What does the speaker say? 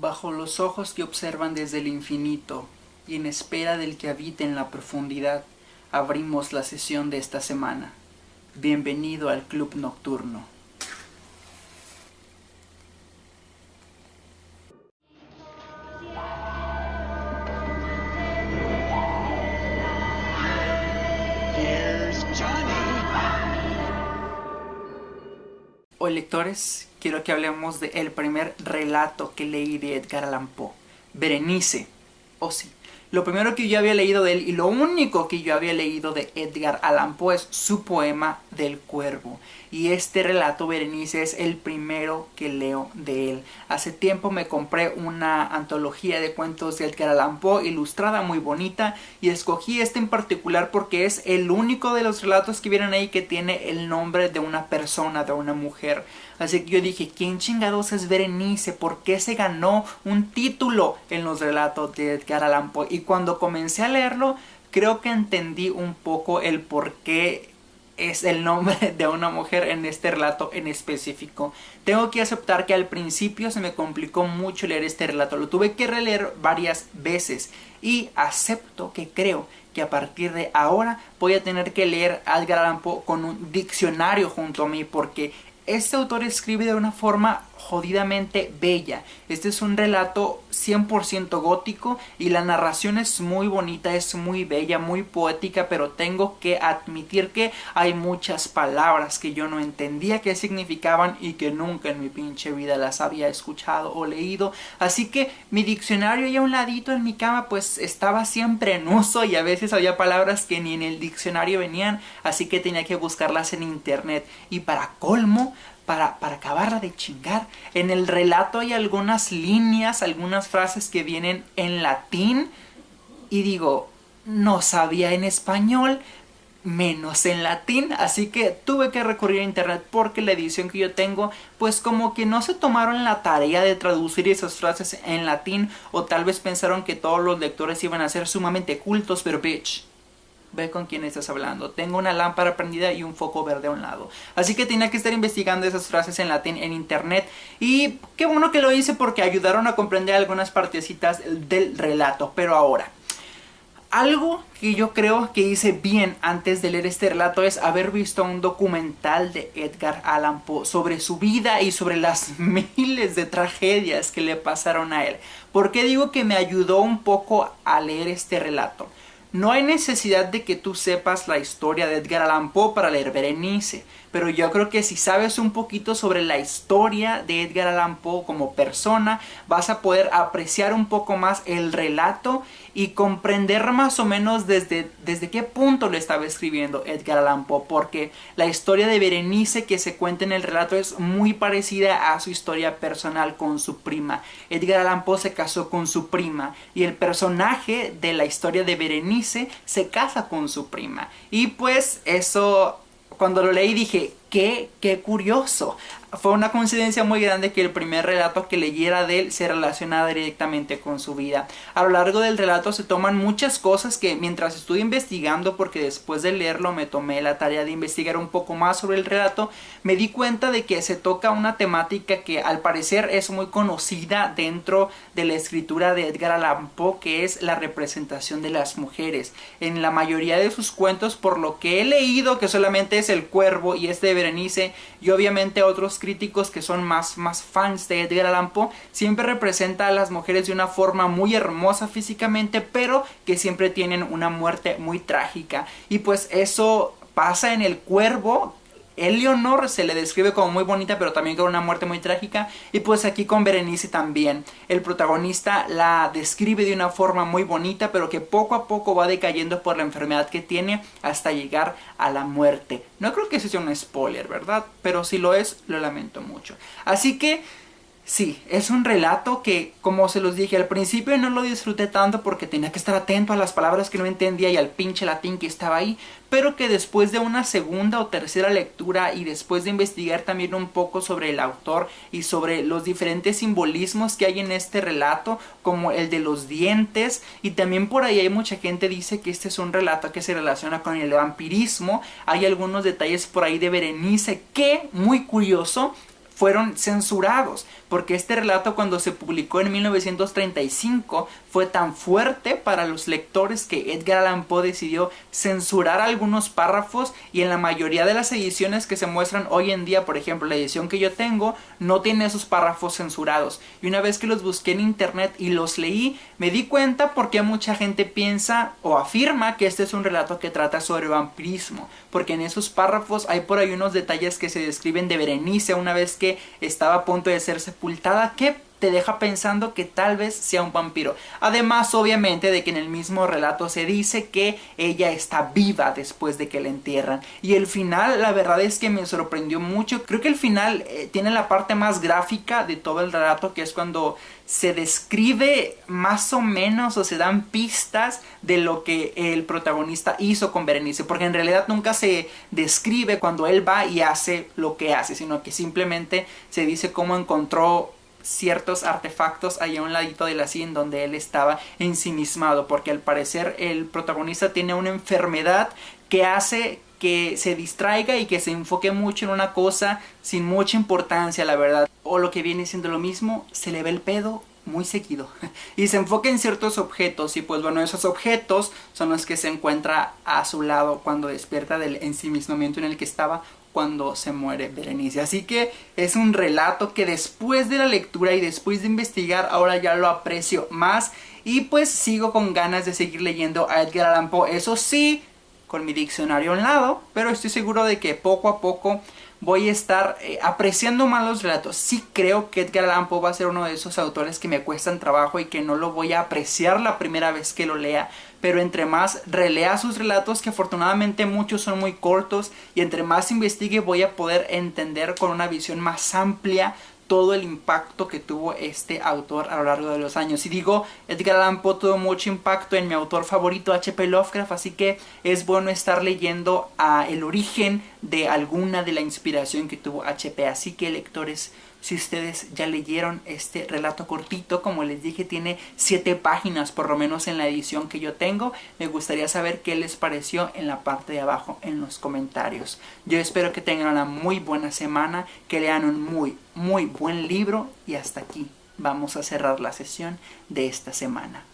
Bajo los ojos que observan desde el infinito y en espera del que habite en la profundidad, abrimos la sesión de esta semana. Bienvenido al Club Nocturno. Hoy lectores, quiero que hablemos del el primer relato que leí de Edgar Allan Poe, Berenice. Oh sí, lo primero que yo había leído de él y lo único que yo había leído de Edgar Allan Poe es su poema del cuervo. Y este relato, Berenice, es el primero que leo de él. Hace tiempo me compré una antología de cuentos de Edgar Allan Poe, ilustrada, muy bonita, y escogí este en particular porque es el único de los relatos que vienen ahí que tiene el nombre de una persona, de una mujer. Así que yo dije, ¿quién chingados es Berenice? ¿Por qué se ganó un título en los relatos de Edgar Allan Poe? Y cuando comencé a leerlo, creo que entendí un poco el por qué es el nombre de una mujer en este relato en específico. Tengo que aceptar que al principio se me complicó mucho leer este relato, lo tuve que releer varias veces y acepto que creo que a partir de ahora voy a tener que leer Edgar Allan con un diccionario junto a mí porque este autor escribe de una forma jodidamente bella. Este es un relato 100% gótico y la narración es muy bonita, es muy bella, muy poética, pero tengo que admitir que hay muchas palabras que yo no entendía qué significaban y que nunca en mi pinche vida las había escuchado o leído. Así que mi diccionario ahí a un ladito en mi cama pues estaba siempre en uso y a veces había palabras que ni en el diccionario venían, así que tenía que buscarlas en internet. Y para colmo, para, para, acabarla de chingar. En el relato hay algunas líneas, algunas frases que vienen en latín y digo, no sabía en español, menos en latín, así que tuve que recurrir a internet porque la edición que yo tengo, pues como que no se tomaron la tarea de traducir esas frases en latín o tal vez pensaron que todos los lectores iban a ser sumamente cultos, pero bitch, ve con quién estás hablando. Tengo una lámpara prendida y un foco verde a un lado. Así que tenía que estar investigando esas frases en latín en internet. Y qué bueno que lo hice porque ayudaron a comprender algunas partecitas del relato. Pero ahora, algo que yo creo que hice bien antes de leer este relato es haber visto un documental de Edgar Allan Poe sobre su vida y sobre las miles de tragedias que le pasaron a él. ¿Por qué digo que me ayudó un poco a leer este relato? No hay necesidad de que tú sepas la historia de Edgar Allan Poe para leer Berenice, pero yo creo que si sabes un poquito sobre la historia de Edgar Allan Poe como persona, vas a poder apreciar un poco más el relato y comprender más o menos desde, desde qué punto lo estaba escribiendo Edgar Allan Poe, porque la historia de Berenice que se cuenta en el relato es muy parecida a su historia personal con su prima. Edgar Allan Poe se casó con su prima y el personaje de la historia de Berenice se casa con su prima. Y pues eso cuando lo leí dije, qué, qué curioso. Fue una coincidencia muy grande que el primer relato que leyera de él se relacionara directamente con su vida. A lo largo del relato se toman muchas cosas que mientras estuve investigando, porque después de leerlo me tomé la tarea de investigar un poco más sobre el relato, me di cuenta de que se toca una temática que al parecer es muy conocida dentro de la escritura de Edgar Allan Poe, que es la representación de las mujeres. En la mayoría de sus cuentos, por lo que he leído, que solamente es El Cuervo y este de Berenice, y obviamente otros críticos que son más, más fans de Edgar Allan Poe, siempre representa a las mujeres de una forma muy hermosa físicamente, pero que siempre tienen una muerte muy trágica. Y pues eso pasa en el cuervo, Eleonor se le describe como muy bonita pero también con una muerte muy trágica. Y pues aquí con Berenice también. El protagonista la describe de una forma muy bonita pero que poco a poco va decayendo por la enfermedad que tiene hasta llegar a la muerte. No creo que eso sea un spoiler verdad pero si lo es lo lamento mucho. Así que Sí, es un relato que, como se los dije al principio, no lo disfruté tanto porque tenía que estar atento a las palabras que no entendía y al pinche latín que estaba ahí, pero que después de una segunda o tercera lectura y después de investigar también un poco sobre el autor y sobre los diferentes simbolismos que hay en este relato, como el de los dientes, y también por ahí hay mucha gente dice que este es un relato que se relaciona con el vampirismo, hay algunos detalles por ahí de Berenice que, muy curioso, fueron censurados, porque este relato cuando se publicó en 1935 fue tan fuerte para los lectores que Edgar Allan Poe decidió censurar algunos párrafos y en la mayoría de las ediciones que se muestran hoy en día, por ejemplo la edición que yo tengo, no tiene esos párrafos censurados. Y una vez que los busqué en internet y los leí, me di cuenta porque mucha gente piensa o afirma que este es un relato que trata sobre vampirismo, porque en esos párrafos hay por ahí unos detalles que se describen de Berenice una vez estaba a punto de ser sepultada, que te deja pensando que tal vez sea un vampiro. Además, obviamente, de que en el mismo relato se dice que ella está viva después de que la entierran. Y el final, la verdad es que me sorprendió mucho. Creo que el final eh, tiene la parte más gráfica de todo el relato, que es cuando se describe más o menos o se dan pistas de lo que el protagonista hizo con Berenice, porque en realidad nunca se describe cuando él va y hace lo que hace, sino que simplemente se dice cómo encontró ciertos artefactos allá a un ladito de la donde él estaba ensimismado, porque al parecer el protagonista tiene una enfermedad que hace que se distraiga y que se enfoque mucho en una cosa sin mucha importancia, la verdad. O lo que viene siendo lo mismo, se le ve el pedo muy seguido y se enfoca en ciertos objetos y pues bueno esos objetos son los que se encuentra a su lado cuando despierta del ensimismamiento en el que estaba cuando se muere Berenice. Así que es un relato que después de la lectura y después de investigar ahora ya lo aprecio más y pues sigo con ganas de seguir leyendo a Edgar Allan Poe. Eso sí, con mi diccionario a un lado, pero estoy seguro de que poco a poco voy a estar eh, apreciando más los relatos. Sí creo que Edgar Allan Poe va a ser uno de esos autores que me cuestan trabajo y que no lo voy a apreciar la primera vez que lo lea. Pero entre más relea sus relatos, que afortunadamente muchos son muy cortos, y entre más investigue voy a poder entender con una visión más amplia todo el impacto que tuvo este autor a lo largo de los años. Y digo, Edgar Allan tuvo mucho impacto en mi autor favorito, H.P. Lovecraft, así que es bueno estar leyendo el origen de alguna de la inspiración que tuvo H.P. Así que lectores, si ustedes ya leyeron este relato cortito, como les dije, tiene 7 páginas por lo menos en la edición que yo tengo. Me gustaría saber qué les pareció en la parte de abajo en los comentarios. Yo espero que tengan una muy buena semana, que lean un muy, muy buen libro y hasta aquí vamos a cerrar la sesión de esta semana.